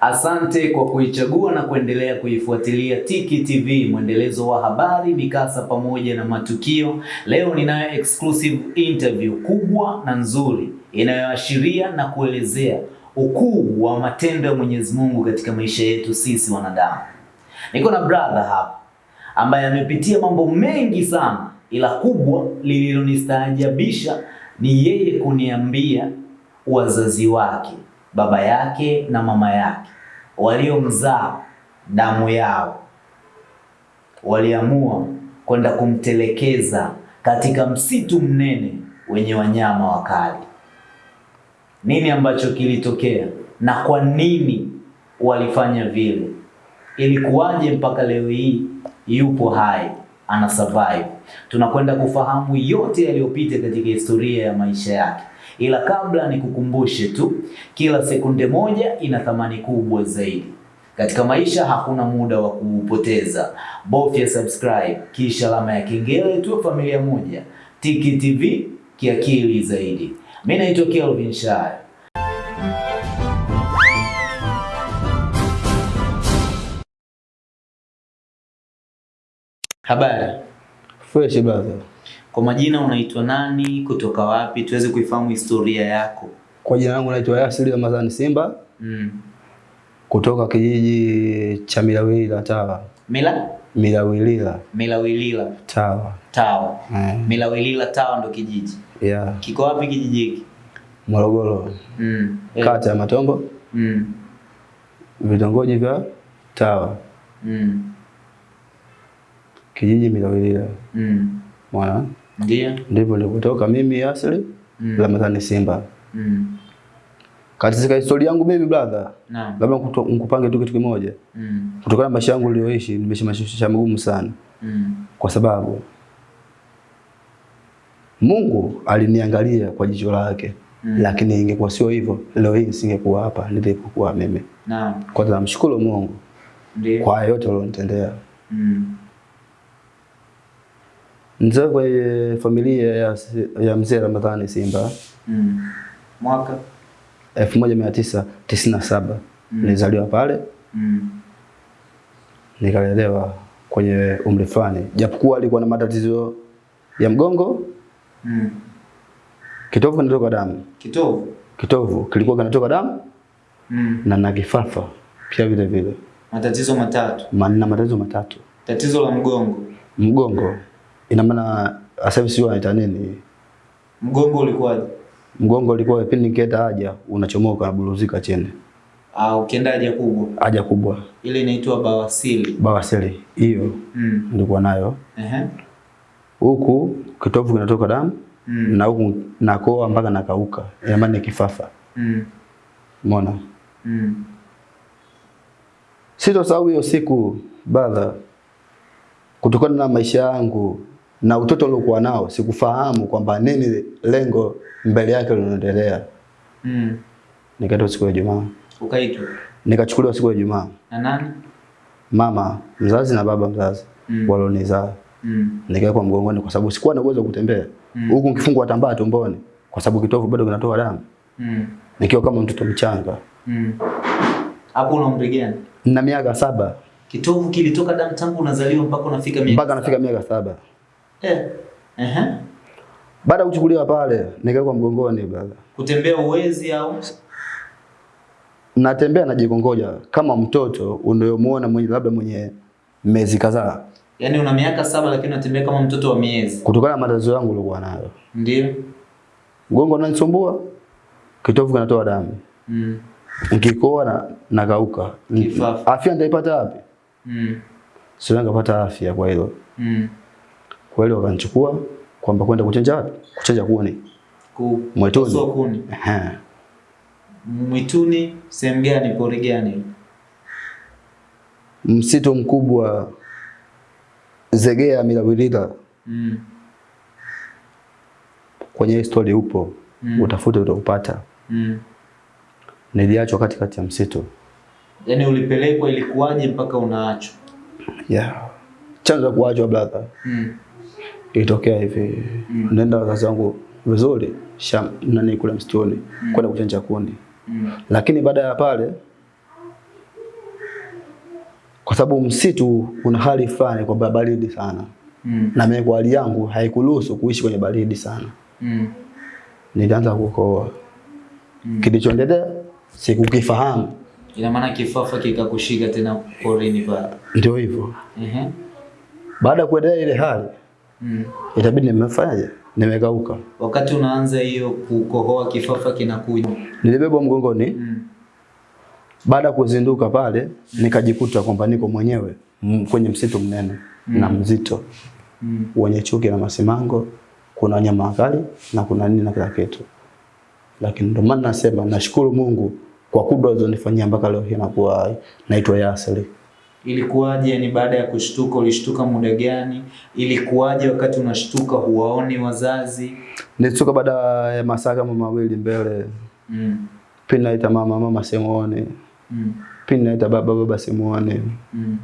Asante kwa kuichagua na kuendelea kuifuatilia Tiki TV, mwendelezo wa habari, mikasa pamoja na matukio. Leo ninayo exclusive interview kubwa na nzuri inayoashiria na kuelezea ukuu wa matendo ya Mwenyezi Mungu katika maisha yetu sisi wanadamu. Niko na brother hapa ambaye amepitia mambo mengi sana, ila kubwa lililonistaajabisha ni yeye kuniambia wazazi wake baba yake na mama yake waliomzaa damu yao waliamua kwenda kumtelekeza katika msitu mnene wenye wanyama wakali. Nini ambacho kilitokea na kwa nini walifanya vile? Ilikuwaje mpaka leo hii yupo hai ana survive? Tunakwenda kufahamu yote yaliyopita katika historia ya maisha yake ila kabla nikukumbushe tu, kila sekunde moja ina thamani kubwa zaidi katika maisha. Hakuna muda wa kuupoteza, bofya subscribe kisha alama ya kengele, tu familia moja. Tiki TV kiakili zaidi. Mimi naitwa Kelvin Shaya. Habari. Fresh brother. Kwa majina unaitwa nani? Kutoka wapi? Tuweze kuifahamu historia yako. Kwa jina langu naitwa Yasiri Ramadhani Simba Mm. kutoka kijiji cha Milawilila Tawa. Mila Milawilila Milawilila Tawa. Tawa. Mm. Milawilila Tawa ndo kijiji. yeah. Kiko wapi kijiji hiki? Morogoro. Mm. Yeah. Kata ya Matombo, Mm. vitongoji vya Tawa. Mm. Kijiji Milawilila. Mm. Mwana. Ndio. Ndivyo nilipotoka mimi asli Mm. Ramadhani Simba. Mm. Katika historia yangu mimi brother, Naam. labda nikupange tu kitu kimoja. Mm. Kutokana na maisha yangu niliyoishi, nimeishi maisha magumu sana. Mm. kwa sababu Mungu aliniangalia kwa jicho lake Mm. lakini ingekuwa sio hivyo, leo hii nisingekuwa hapa nilipokuwa mimi. Naam. Kwanza namshukuru Mungu Ndio. kwa yote alionitendea. Mm. Nzee kwenye familia ya, ya mzee Ramadhani Simba Mm. Mwaka. 1997 Mm. nilizaliwa pale Mm. nikalelewa kwenye umri fulani, japokuwa alikuwa na matatizo ya mgongo, Mm. kitovu kinatoka damu, Kitovu. kitovu kilikuwa kinatoka damu Mm. na na kifafa pia vile vile Matatizo matatu. manina matatizo matatu. Tatizo la mgongo. Mgongo ina maana sasa hivi sio anaita nini? Mgongo ulikuwaje? Mgongo ulikuwa pindi nikienda haja unachomoka na buluzika chini, Ah, ukienda haja kubwa. haja kubwa, Ile inaitwa bawasili. bawasiri hiyo Mm. nilikuwa nayo. Ehe. Huku kitovu kinatoka damu Mm. na huku nakoa mpaka nakauka, ina maana ni kifafa. Mm. Umeona? Mm. Sitosahau hiyo siku brother, kutokana na maisha yangu na utoto uliokuwa nao, sikufahamu kwamba nini lengo mbele yake linaendelea. Mm. Nikaitwa siku ya Ijumaa, Ukaitwa nikachukuliwa siku ya Ijumaa, na nani? mama mzazi na baba mzazi Mm. walionizaa, Mm. nikawekwa mgongoni kwa sababu sikuwa na uwezo kutembea Mm. huku nikifungwa tambaa tumboni kwa sababu kitovu bado kinatoa damu, Mm. nikiwa kama mtoto mchanga Mm. Hapo una umri gani? na miaka saba Kitovu kilitoka damu tangu unazaliwa mpaka unafika miaka mpaka nafika miaka saba. Eh. Ehe. Baada ya kuchukuliwa pale, nikawekwa mgongoni brother. Kutembea uwezi au? natembea najikongoja kama mtoto unayomuona mwenye labda mwenye miezi kadhaa, Yaani una miaka saba lakini unatembea kama mtoto wa miezi. kutokana na matatizo yangu nilikuwa nayo. Ndio. Mgongo unanisumbua, kitovu kinatoa damu, Mm. nikikoa na nakauka. Kifafa. Afya nitaipata wapi? Mm. Sio ngapata afya kwa hilo. Mm. Hilo wakanichukua kwamba kwenda kuchenja wapi? Kuchenja kuni Ku Mwituni. kuni. Ehe. Mwituni sehemu gani? Pori gani? Msitu mkubwa Zegea Milawilila, Mm. kwenye story upo Mm. utafute utaupata. Mm. Niliachwa katikati ya msitu Yaani ulipelekwa ilikuwaje mpaka unaachwa? yeah. Chanzo cha kuachwa brother Mm. Ilitokea hivi Mm. nenda wazazi wangu vizuri sham nani kule msituni Mm. kwenda kuchanja kundi Mm. lakini baada ya pale kwa sababu msitu una hali fulani kwamba baridi sana, Mm. na mimi kwa hali yangu haikuruhusu kuishi kwenye baridi sana. Mm. Nilianza kukohoa. Kilichoendelea sikukifahamu, Ina maana kifafa kikakushika tena porini pale. ndio hivyo. Ehe. Baada ya kuendelea ile hali, Mm. itabidi nimefanyaje? nimegauka. Wakati unaanza hiyo kukohoa kifafa kinakuja. Nilibebwa mgongoni. Mm. Baada ya kuzinduka pale, nikajikuta kwamba niko mwenyewe kwenye msitu mnene mm. na mzito Mm. wenye chuki na masimango, kuna wanyama wakali na kuna nini na kila kitu. Lakini ndio maana nasema nashukuru Mungu kwa kudwa alizonifanyia mpaka leo hii nakuwa naitwa Yasri. Ilikuwaje? Ni baada ya kushtuka, ulishtuka muda gani? Ilikuwaje wakati unashtuka huwaoni wazazi? Nilishtuka baada ya masaa kama mawili mbele, Mm. pindi naita mama, mama simuone, Mm. pindi naita baba, baba simuone. Mm.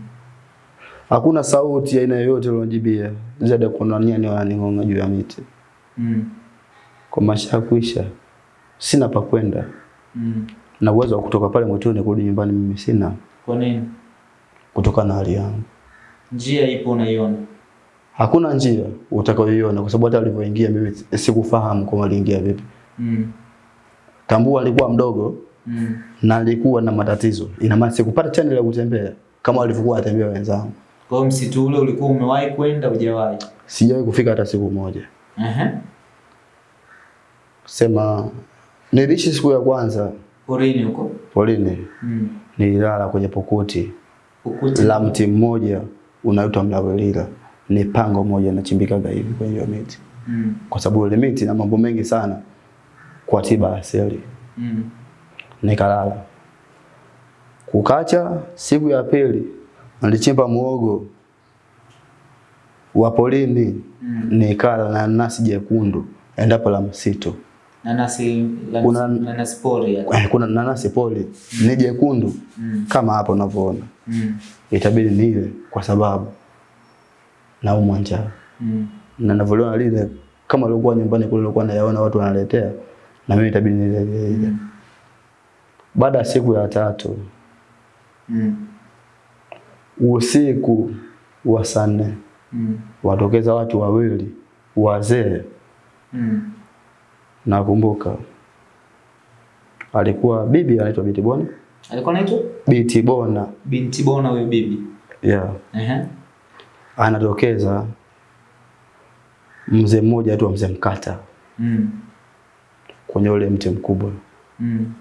Hakuna sauti ya aina yoyote iliyonijibia zaidi ya kuna nyani wananing'ong'a juu ya miti. Mm. Kwa maisha kuisha sina pa kwenda Mm. na uwezo wa kutoka pale mwituni kurudi nyumbani mimi sina, Kwa nini? Kutokana na hali yangu. Njia ipo unaiona. Hakuna njia utakayoiona kwa sababu hata alivyoingia mimi sikufahamu kama aliingia vipi. Mm. Tambua alikuwa mdogo Mm. na alikuwa na matatizo. Ina maana sikupata channel ya kutembea kama walivyokuwa atembea wenzangu. Kwa hiyo msitu ule ulikuwa umewahi kwenda hujawahi? Sijawahi kufika hata siku moja. Ehe. Sema niliishi siku ya kwanza Porini huko. Porini. Mm. nililala kwenye pokuti Ukuti. la mti mmoja unaitwa mlawelila. Ni pango moja inachimbikaga hivi kwenye hiyo miti, Mm. kwa sababu ile miti na mambo mengi sana kwa tiba asili. Mm. Nikalala. Kukacha, siku ya pili nilichimba muogo wa polini Mm. nikala na nasi jekundu endapo la msitu. Nanasi la- Kuna- nanasi pori. Eh, Kuna nanasi poli ni jekundu Mm. kama hapo unavyoona. Mm. Itabidi nile kwa sababu naumwa njaa Mm. na ninavyoliona lile kama liokuwa nyumbani kule nilikuwa nayaona watu wanaletea na mimi itabidi nile ile. Mm. Baada ya siku ya tatu Mm. usiku wa saa nne Mm. watokeza watu wawili wazee, Mm. Nakumbuka alikuwa bibi anaitwa Binti Bona, Alikuwa anaitwa Binti Bona binti Bona huyo bibi. yeah. Ehe. Uh -huh. Anatokeza mzee mmoja aitwa mzee Mkata Mm. kwenye ule mti mkubwa, Mm.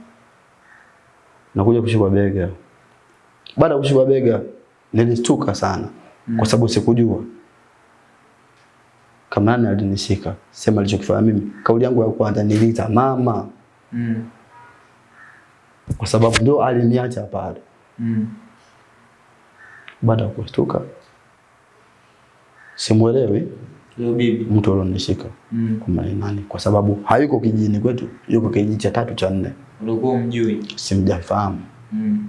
nakuja kushikwa bega. Baada ya kushikwa bega nilishtuka sana mm. kwa sababu sikujua kama nani alinishika. Sema alichokifanya mimi, kauli yangu ya kwanza niliita mama, Mm. kwa sababu ndio aliniacha pale. Mm. Baada ya kushtuka, simuelewi leo bibi. mtu alionishika Mm. kwa maana kwa sababu hayuko kijijini kwetu, yuko kijiji cha tatu cha nne, Ulikuwa umjui. simjafahamu. Mm.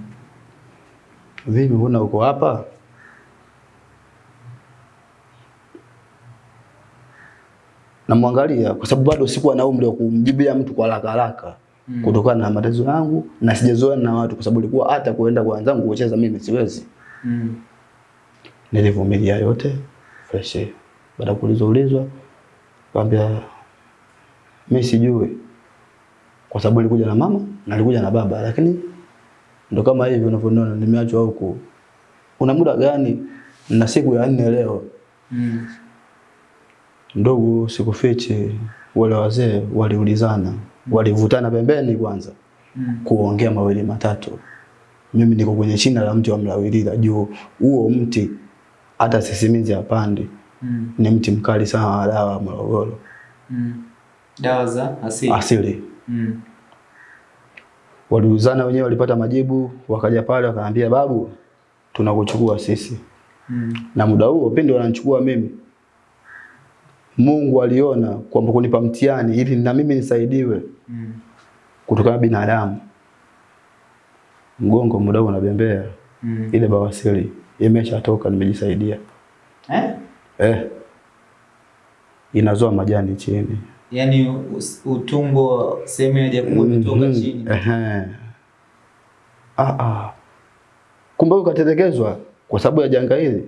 Vipi, mbona uko hapa? Namwangalia kwa sababu bado sikuwa na umri wa kumjibia mtu kwa haraka haraka Mm. kutokana na matatizo yangu na sijazoea na watu, kwa sababu ilikuwa hata kuenda kwa wenzangu kucheza mimi siwezi. Mm. Nilivumilia yote fresh. Baada ya kuulizwa ulizwa, kaambia mimi sijui, kwa sababu nilikuja na mama na nilikuja na baba, lakini ndo kama hivi unavyoona nimeachwa huku. Una muda gani? Na siku ya nne leo. Mm. Ndugu, sikufichi, wale wazee waliulizana, walivutana pembeni kwanza Mm. kuongea mawili matatu. Mimi niko kwenye shina la mti wa mlawilila juu, huo mti hata sisimizi hapandi, Mm. ni mti mkali sana wa dawa ya Morogoro Mm. Dawa za asili. asili. Mm. Waliulizana wenyewe, walipata majibu, wakaja pale wakaambia, babu, tunakuchukua sisi. Mm. Na muda huo pindi wananichukua mimi, Mungu aliona kwamba kunipa mtihani ili na mimi nisaidiwe Mm. kutokana na binadamu. Mgongo muda unabembea, Mm. ile bawasiri imeshatoka, nimejisaidia Eh? eh, inazoa majani chini yani utumbo sehemu ya kubwa imetoka Mhm, chini. ehe. Ah, ah. Kumbe ukatelekezwa kwa sababu ya janga hili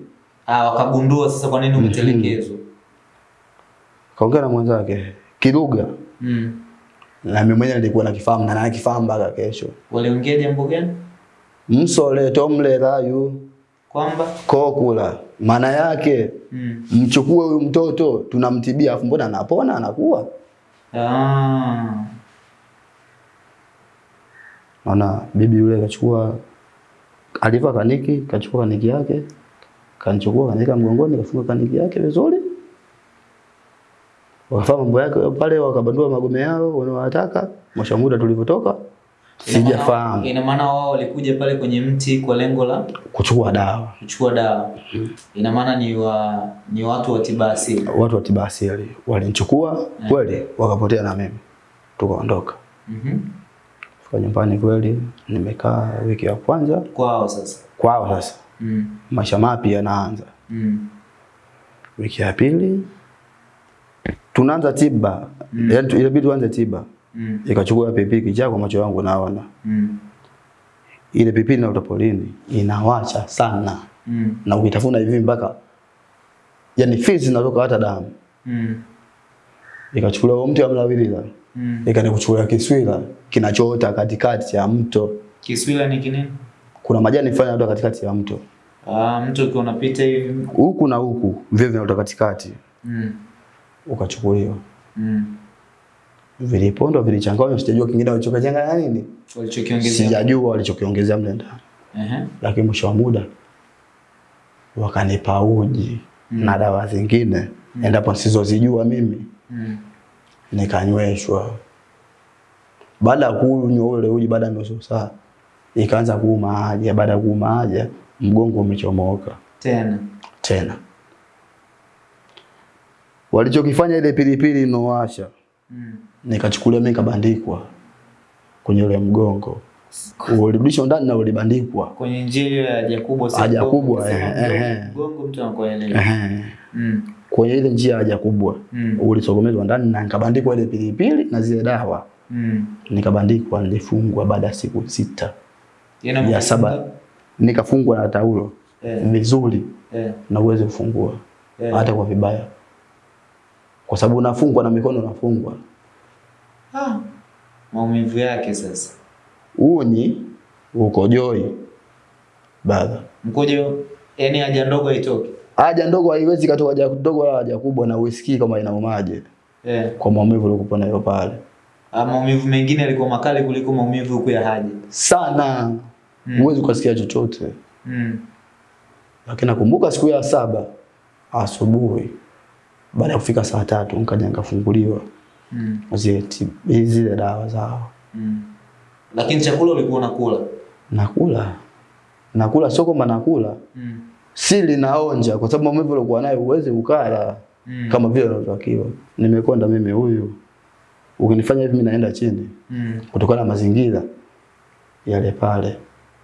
Ah, wakagundua sasa kwa nini umetelekezwa. Kaongea na mwenzake kiruga Mm. na mimi mwenyewe nilikuwa nakifahamu na nakifahamu mpaka kesho. Waliongea jambo gani? Msole tomle rayu Kwamba kokula, maana yake mm. mchukue huyu mtoto tunamtibia, afu mbona anapona anakuwa. ah. Naona bibi yule kachukua aliva kaniki, kachukua kaniki yake, kanichukua kanika mgongoni, kafunga kaniki yake vizuri. Wakafanya mambo yake pale, wakabandua magome yao wanaowataka. Mwisho muda tulivyotoka, sijafahamu Ina maana wao walikuja pale kwenye mti kwa lengo la kuchukua dawa. kuchukua dawa. Mm. Ina maana ni wa ni watu wa tiba asili. Watu wa tiba asili walinichukua kweli, wakapotea na mimi, tukaondoka. Mhm. Mm Fika nyumbani kweli, nimekaa wiki ya kwanza Kwao sasa. kwao. Sasa Mm. maisha mapya yanaanza. Mm. Wiki ya pili tunaanza tiba mm. yani ilibidi tuanze tiba Mm. ikachukua pipi kichaa kwa macho yangu naona Mm. ile pipi na utapolini inawacha sana Mm. na ukitafuna hivi mpaka yani fizi zinatoka hata damu Mm. ikachukuliwa mti wa mlawilila Mm. ikanikuchukulia kiswila kinachoota katikati ya mto Kiswila ni kinini? kuna majani fulani yanatoka katikati ya mto Ah, mtu ukiwa unapita hivi. huku na huku vile vinatoka katikati Mm. Ukachukuliwa Mm. vilipondwa vilichanganywa sijajua kingine walichokachanganya nini Walichokiongezea. sijajua walichokiongezea mle ndani Ehe. lakini mwisho wa muda wakanipa uji Mm. na dawa zingine mm. endapo sizozijua mimi Mm. nikanyweshwa. Baada ya kunywa ule uji, baada ya nusu saa ikaanza kuuma haja. Baada ya kuuma haja, mgongo umechomoka Tena. tena. Walichokifanya ile pilipili inowasha, Mm. nikachukulia mimi kabandikwa kwenye ule mgongo, ulirudishwa ndani na ulibandikwa. Kwenye njia hiyo ya haja kubwa si Haja kubwa, eh, mgongo- eh, eh. Mgongo mtu anakuelewa. eh Mm. Kwenye ile njia ya haja kubwa Mm. ulisogomezwa ndani na nikabandikwa ile pilipili na zile dawa, Mm. nikabandikwa, nilifungwa baada ya siku sita ya saba nikafungwa na taulo Eh. vizuri Eh. na uweze kufungua Eh. hata kwa vibaya, kwa sababu unafungwa na mikono unafungwa. Ah. Maumivu yake sasa. Unyi uko joi baba, Mkojo yani haja ndogo haitoki. haja ndogo haiwezi katoka haja ndogo wala haja kubwa, na usikii kama inaumaje Eh. kwa maumivu uliokuwa nayo pale Ah, maumivu mengine yalikuwa makali kuliko maumivu huku ya haja. sana, Mm. huwezi ukasikia chochote. Mm. Lakini nakumbuka siku ya saba asubuhi, baada ya kufika saa tatu nikaja nikafunguliwa Mm. zile zile dawa zao Mm. Lakini chakula ulikuwa unakula. nakula nakula, sio kwamba nakula, Mm. sili naonja, kwa sababu maumivu uliokuwa nayo uweze ukala Mm. kama vile unavyotakiwa. Nimekonda mimi huyu, ukinifanya hivi mimi naenda chini Mm. kutokana na mazingira yale pale.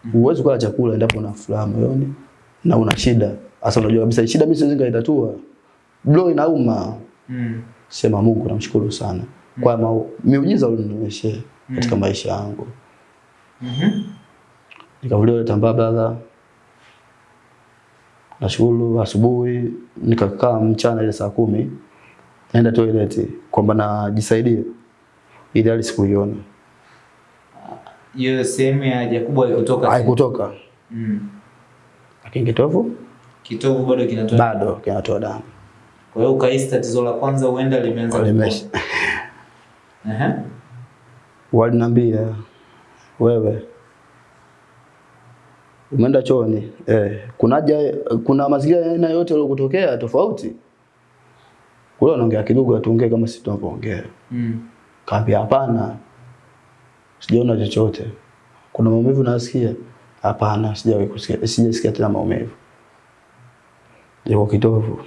mm. Huwezi kula chakula endapo una furaha moyoni na una shida. hasa. unajua kabisa shida mimi siwezi nikaitatua. Blow inauma. Mm. Sema Mungu namshukuru sana mm. kwa miujiza ulinionyesha katika maisha yangu. Mhm. Nikavuliwa ile tambaa brother. Nashukuru asubuhi nikakaa mchana ile saa kumi naenda toilet kwamba najisaidia ili hali sikuiona. Hiyo sehemu ya haja kubwa haikutoka. Haikutoka. Mm. Lakini kitovu Kitovu bado kinatoa. bado kinatoa damu. Kwa hiyo ukahisi tatizo la kwanza huenda limeanza. limesha. Ehe. Waliniambia wewe umeenda chooni eh, kuna haja kuna mazingira aina yote yaliyokutokea tofauti. Kule wanaongea kidogo atuongee kama sisi tunavyoongea. Mm. Kaambia hapana. Sijaona chochote. Kuna maumivu nasikia? Hapana, sijawahi kusikia. Sijasikia tena maumivu. Ndio kitovu.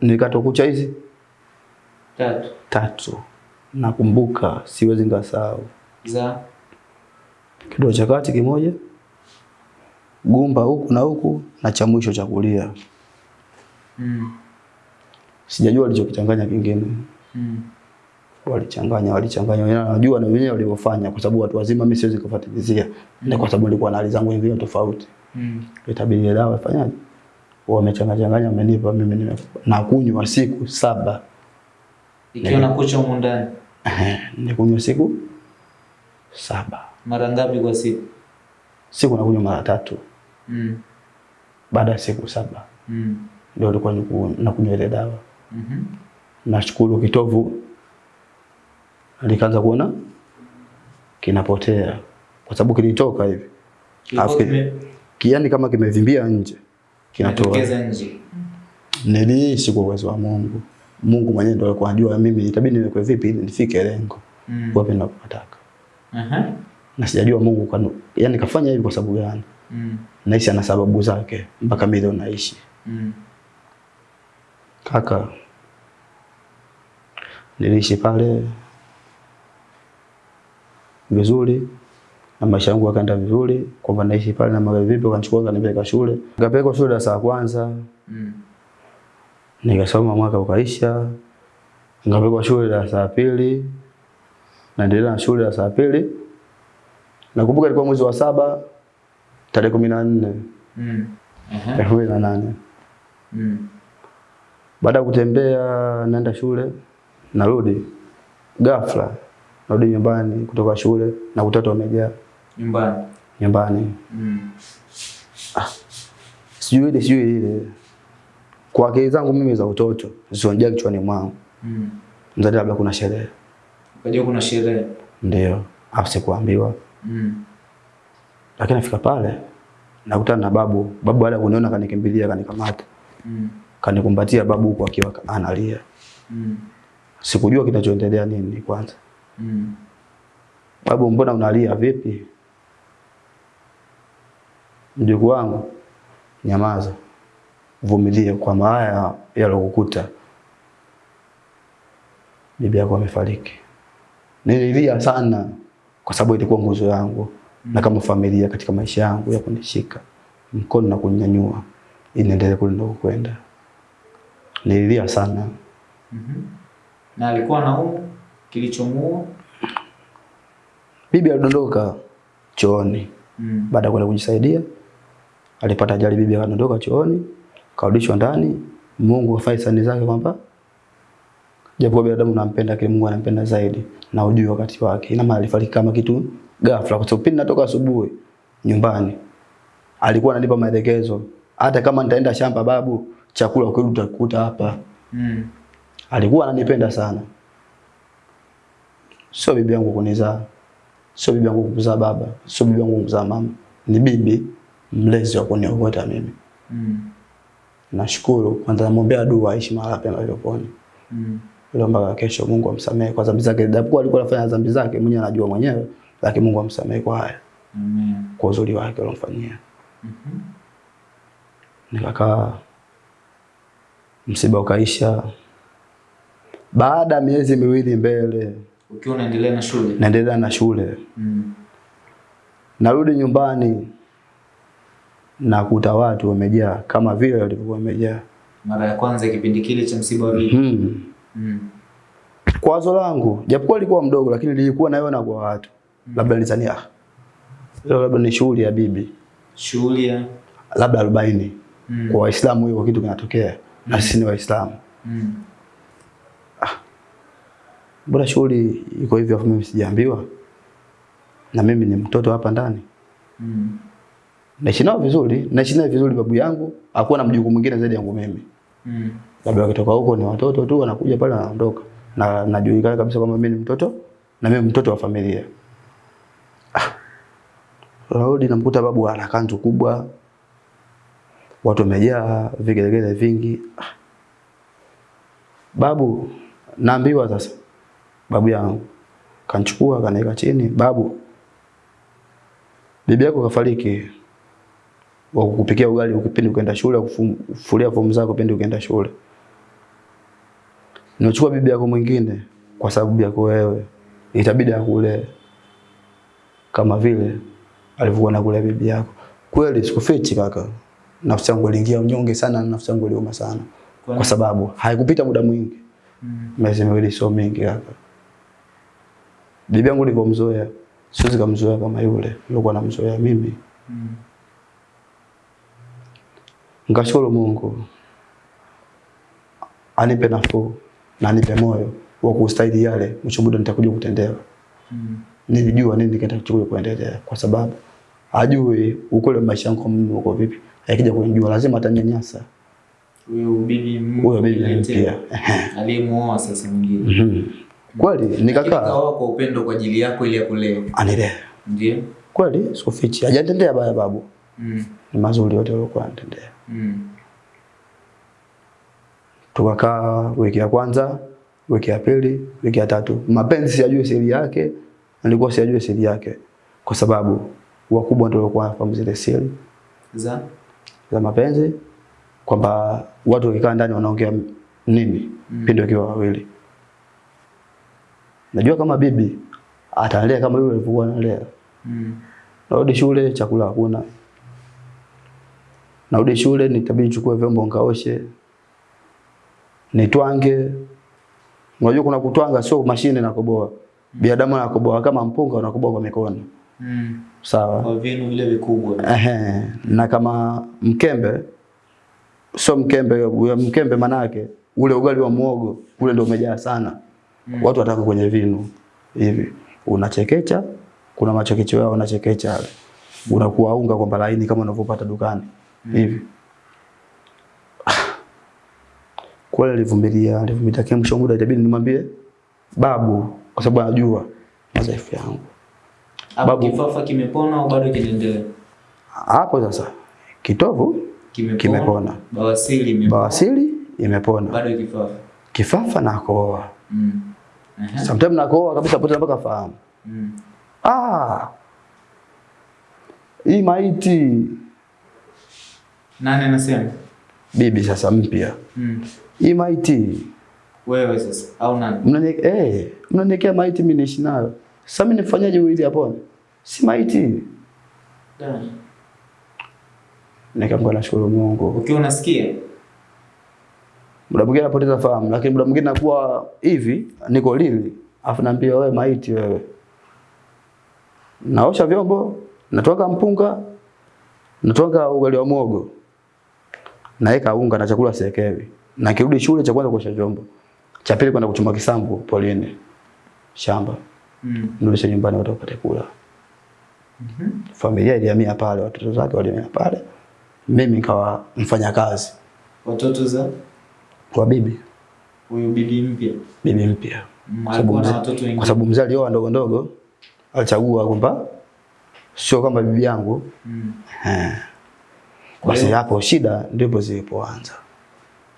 Nilikacho kucha hizi Tatu. tatu. Nakumbuka, siwezi ngasahau. Za. Kidole cha kati kimoja, gumba huku na huku na cha mwisho cha kulia. Mm. Sijajua alichokichanganya kingine. Mm. walichanganya walichanganya wenyewe najua na wenyewe walivyofanya kwa sababu watu wazima mimi siwezi kufuatilizia mm. na kwa sababu nilikuwa na hali zangu nyingine tofauti Mm. itabidi dawa ifanyaje wamechanganya changanya wamenipa mimi nime na kunywa siku saba. Ikiwa na kucha huko ndani? Eh nikunywa siku saba. Mara ngapi kwa siku? siku nakunywa mara tatu. Mm. baada ya siku saba. Mm. ndio nilikuwa nakunywa ile dawa. Mm -hmm. nashukuru kitovu. Nikaanza kuona kinapotea. Kwa sababu kilitoka hivi. Alafu kiani kama kimevimbia nje kinatoa kimetokeza nje. niliishi kwa uwezo wa Mungu Mungu mwenyewe ndio alikuwa anajua mimi itabidi niwekwe vipi ili nifike lengo Mm. wapi ninapotaka Aha. na sijajua Mungu kwa yani kafanya hivi kwa sababu gani Mm. naishi ana sababu zake mpaka mimi leo naishi Mm. kaka niliishi pale vizuri na maisha yangu yakaenda vizuri kwamba naishi pale na magari vipi wakanichukua kanipeleka shule. Nikapelekwa shule darasa la kwanza. Mm. nikasoma mwaka ukaisha. Nikapelekwa shule darasa la pili. Naendelea na shule darasa la pili. Nakumbuka ilikuwa mwezi wa saba tarehe kumi na nne. Mm. Elfu mbili na nane. Mm. Baada ya kutembea naenda shule, narudi. Ghafla, narudi nyumbani kutoka shule na kutata wamejaa Nyumbani. nyumbani, Mm. sijui ile sijui ile. Kwa akili zangu mimi za utoto zisonjea kichwani mwangu, Mm. mzadi labda kuna sherehe, Ukajua kuna sherehe. ndio hapo sikuambiwa. Mm. Lakini nafika pale nakutana na babu. Babu baada kuniona kanikimbilia, kanikamata, Mm. kanikumbatia babu huko akiwa analia. Mm. Sikujua kinachoendelea nini kwanza. Mm. Babu, mbona unalia vipi? Mjukuu wangu, nyamaza, vumilie, kwamba haya yalokukuta bibi yako amefariki. Nililia sana kwa sababu ilikuwa nguzo yangu na kama familia katika maisha yangu ya kunishika mkono na kunyanyua ili niendelee kule ninakokwenda. Nililia sana. Mm -hmm. Na alikuwa na umu kilichomuua? Bibi alidondoka chooni Mm. baada ya kwenda kujisaidia alipata ajali, bibi akadondoka chooni, karudishwa ndani. Mungu afanye sani zake kwamba japo binadamu nampenda, lakini Mungu anampenda zaidi na ujui wakati wake. Ina maana alifariki kama kitu ghafla, kwa sababu pindi natoka asubuhi nyumbani alikuwa ananipa maelekezo, hata kama nitaenda shamba, babu, chakula ukirudi utakuta hapa. Mm. Alikuwa ananipenda sana, sio bibi yangu kunizaa, sio bibi yangu kumzaa baba, sio bibi yangu kumzaa mama, ni bibi mlezi wa kuniokota mimi. Mm. Nashukuru kwanza, namwombea dua aishi mahali pema peponi, Mm. ile mpaka kesho Mungu amsamehe kwa dhambi zake, japokuwa alikuwa anafanya dhambi zake mwenyewe anajua mwenyewe, lakini Mungu amsamehe kwa haya, Amen. kwa uzuri wake alomfanyia. Mhm. Nikakaa, msiba ukaisha. Baada miezi miwili mbele, Ukiwa unaendelea na shule? naendelea na shule Mm. Narudi nyumbani nakuta watu wamejaa kama vile walivyokuwa wamejaa. Mara ya kwanza kipindi kile cha msiba wa bibi. Hmm. Mm. Kwa wazo langu, japokuwa lilikuwa mdogo, lakini lilikuwa naiona kwa watu, Mm. labda nizania ah, leo labda ni shughuli ya bibi, Shughuli ya labda arobaini. Mm. Kwa Waislamu hiyo kitu kinatokea mm. na sisi ni Waislamu, Mm. Ah. Bora shughuli iko hivyo, afu mimi sijaambiwa, na mimi ni mtoto hapa ndani. Mm. Naishi nao vizuri, naishi naye vizuri. Babu yangu hakuwa na mjukuu mwingine zaidi yangu mimi. Mm. labda wakitoka huko ni watoto tu wanakuja pale wanaondoka, na najulikana kabisa kwamba mimi ni mtoto na mimi mtoto wa familia. Ah, Rudi namkuta babu ana kanzu kubwa, watu wamejaa, vigelegele vingi. Ah. Babu, naambiwa sasa, babu yangu kanchukua kaniweka chini, babu, bibi yako kafariki wa kukupikia ugali ukipindi ukaenda shule, kufulia fomu zako pindi ukaenda shule. Nimechukua bibi yako mwingine kwa sababu yako wewe, itabidi akule kama vile alivyokuwa nakula bibi yako. Kweli sikufichi kaka, nafsi yangu iliingia unyonge sana, na nafsi yangu iliuma sana, Kwa sababu haikupita muda mwingi, Mm. miezi miwili sio mingi kaka, Bibi yangu nilivyomzoea, siwezi kumzoea kama yule nilikuwa namzoea mimi. Mm. Nikashukuru Mungu anipe nafuu na anipe moyo wa kustahili yale mwisho muda nitakuja kutendewa. Mm. Nilijua nini kitakuja kuendelea kwa sababu ajui ukweli wa maisha yangu mimi uko vipi. Akija kunijua lazima atanyanyasa. Huyo bibi Huyo bibi mpya. aliyemuoa sasa mwingine. Mhm. Kweli Lakini nikakaa kwa upendo kwa ajili yako ili akulee. anilea. Ndio? Kweli sikufichi. Hajatendea baya babu. Mm. Ni mazuri yote aliyokuwa anatendea. Mm. Tukakaa wiki ya kwanza, wiki ya pili, wiki ya tatu. Mapenzi siyajui siri yake, nilikuwa siyajui siri yake kwa sababu wakubwa ndio walikuwa wanafahamu zile siri Za? za mapenzi kwamba watu wakikaa ndani wanaongea nini Mm. pindi wakiwa wawili. Najua kama bibi atalea kama yule alivyokuwa analea. Mm. Narudi shule chakula hakuna. Narudi shule nitabidi nichukue vyombo nikaoshe. Nitwange. Unajua kuna kutwanga sio mashine na koboa. Binadamu anakoboa kama mpunga unakoboa kwa mikono. Mm. Sawa. Kwa vinu vile vikubwa. Ehe, na kama mkembe sio mkembe, mkembe manake ule ugali wa muogo ule ndio umejaa sana. Mm. Watu wataka kwenye vinu hivi. Unachekecha, kuna machekecho yao unachekecha. Unakuwa unga kwamba laini kama unavyopata dukani. Hivi. Kweli alivumilia, alivumilia kile mwisho muda itabidi nimwambie babu kwa sababu anajua madhaifu yangu. Hapo Babu. kifafa kimepona au bado kinaendelea? Hapo sasa kitovu Kimepona. Kimepona. Bawasiri imepona. bawasiri imepona, Bado kifafa. kifafa na koa. Mm. Aha. Sometimes na koa kabisa pote mpaka fahamu. Mm. Ah, hii maiti Nani anasema? bibi sasa mpya, Mm. hii maiti Wewe sasa au nani? mnaniwekea eh, mnaniwekea maiti mimi niishi nayo. Sasa mimi nifanyaje wili hapo? Si maiti. Da. Nikamwambia nashukuru Mungu. Ukiwa unasikia? Muda mwingine napoteza fahamu, lakini muda mwingine nakuwa hivi, niko lili, afu naambia wewe maiti wewe. Naosha vyombo, natoka mpunga, natoka ugali wa mogo. Naeka unga na chakula sekewi. Na kirudi shule cha kwanza kuosha vyombo. Cha pili kwenda kuchuma kisambu polini. Shamba. Mm. Nirudishe nyumbani watu wapate kula. Mhm. Familia ilihamia pale, watoto zake walihamia pale. Mimi nikawa mfanyakazi Watoto za kwa bibi, huyu bibi mpya. bibi mpya. Mm, Kwa mzee- sababu mzee alioa ndogo ndogo, alichagua kwamba sio kama bibi yangu. Mm. Eh. Kwa Basi hapo shida ndipo zilipoanza.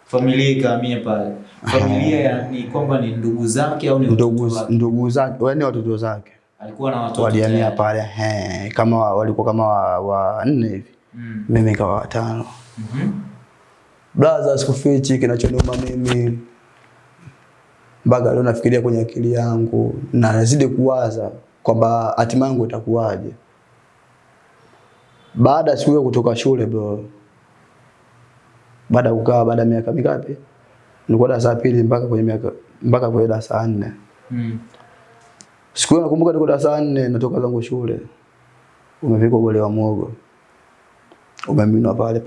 Familia ikahamia pale. Familia ni kwamba ni ndugu zake au ni Ndugu ndugu zake, yaani watoto zake Alikuwa na watoto walihamia pale, He, kama wa- walikuwa kama wa, wa nne hivi, Mm. mimi nikawa watano. Mhm. Brother, sikufichi kinachoniuma mimi mpaka leo nafikiria kwenye akili yangu na nazidi kuwaza kwamba hatima yangu itakuwaje baada ya siku hiyo kutoka shule bro. Baada kukaa baada ya miaka mingapi? Nilikuwa darasa pili mpaka kwenye miaka mpaka kwenye darasa nne. Mm. Siku hiyo nakumbuka niko darasa nne natoka zangu shule. Umepikwa gole wa mwogo Umeminwa pale.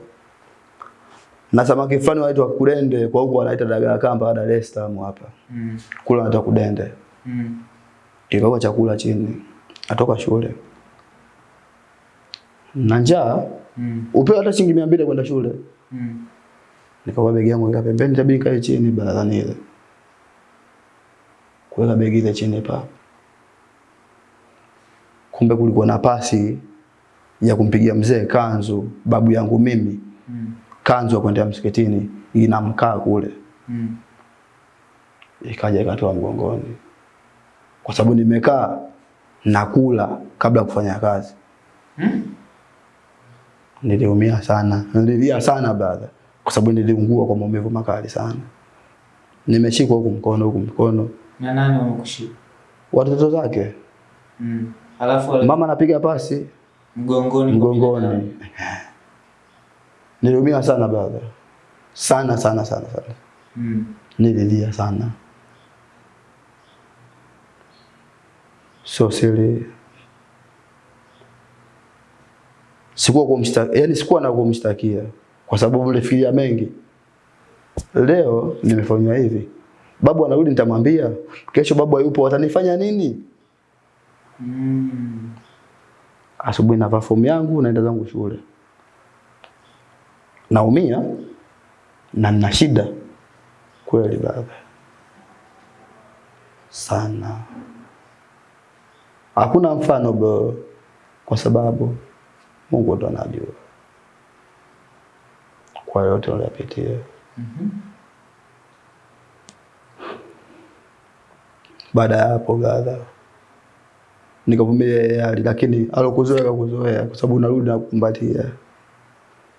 Na samaki fulani waitwa kudende kwa huko wanaita dagaa kamba Dar es Salaam hapa. Mm. Kula wanaita kudende. Mm. Kikawa chakula chini. Atoka shule. Na njaa Mm. upewa hata shilingi 200 kwenda shule. Mm. Nikawa begi yangu ika pembeni itabidi kae chini baradhani ile. Kuweka begi ile chini pa. Kumbe kulikuwa na pasi ya kumpigia mzee kanzu babu yangu mimi Mm. kanzu ya kwenda msikitini inamkaa kule. Mm. Ikaja ikatoa mgongoni. Kwa sababu nimekaa nakula kabla ya kufanya kazi. Mm. Niliumia sana. Nililia sana brother. Kwa sababu niliungua kwa maumivu makali sana. Nimeshikwa huku mkono huku mkono. Na nani wamekushika? Watoto zake. Mm. Alafu wale- Mama anapiga pasi mgongoni mgongoni. Niliumia sana brother. Sana sana sana sana. Mm. Nililia sana. sio siri. Sikuwa kumshtaki, yani sikuwa na kumshtakia kwa sababu nilifikiria mengi. Leo nimefanywa hivi, babu anarudi, nitamwambia kesho babu hayupo, watanifanya nini? Mm. Asubuhi navaa fomu yangu naenda zangu shule, naumia na nina shida kweli baba, sana. Hakuna mfano bro, kwa sababu Mungu ndo anajua. Kwa yote uliyopitia. Mhm. Baada ya hapo gadha nikavumilia hali, lakini alokuzoea kakuzoea, kwa sababu narudi nakumbatia,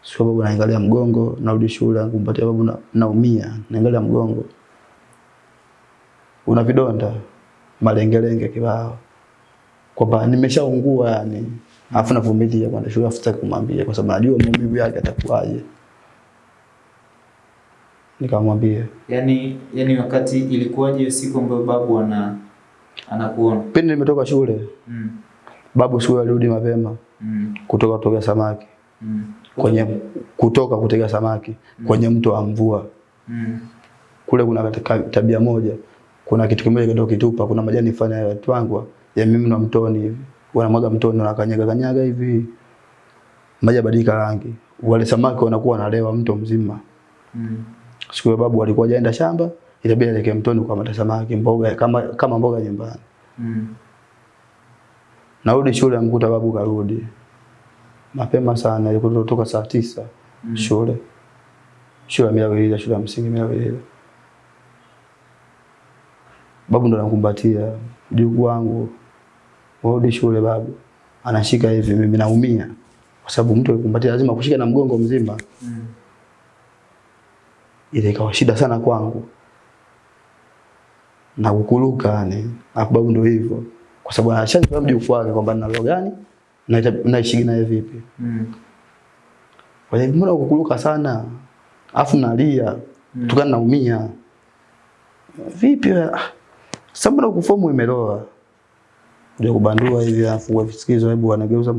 sio babu, naangalia mgongo, narudi shule nakumbatia babu, na, naumia, naangalia mgongo, una vidonda malengelenge kibao, kwamba nimeshaungua yani, afu navumilia kwenda shule, afu sitaki kumwambia kwa sababu najua maumivu yake atakuwaje. Nikamwambia Yaani yaani wakati ilikuwaje hiyo siku ambayo babu ana anakuona? pindi nimetoka shule, Mm. babu siku alirudi mapema Mm. kutoka kutoka samaki Mm. kwenye kutoka kutega samaki mm. kwenye mto wa mvua. Mm. Kule kuna katika tabia moja, kuna kitu kimoja kidogo kitupa, kuna majani fanya ya twangwa ya mimi na mtoni hivi, wanamwaga mtoni na kanyaga hivi, maji yabadilika rangi, wale samaki wanakuwa wanalewa mto mzima. Mm. Siku babu alikuwa hajaenda shamba, itabidi aelekee mtoni kwa mata samaki mboga kama kama mboga nyumbani. Mm. Narudi shule amkuta babu karudi mapema sana, ilikuwa kutoka saa tisa Mm. shule shule ya Milawilila, shule ya msingi Milawilila. Babu ndo anakumbatia mjukuu wangu, warudi shule. Babu anashika hivi, mimi naumia kwa sababu mtu akikumbatia lazima kushika na mgongo mzima. Mm. Ile ikawa shida sana kwangu na kukuluka yani, na babu ndio hivyo, kwa sababu anashanifahamu mjukuu wake kwamba nina roho gani na naishi naye vipi. Mm. Kwa hiyo mbona kukuluka sana? Afu nalia. Mm. Tukana naumia. Vipi? Ah, Sasa mbona ukufomu imeloa? Ndio kubandua hivi afu visikizo hebu wanageuza.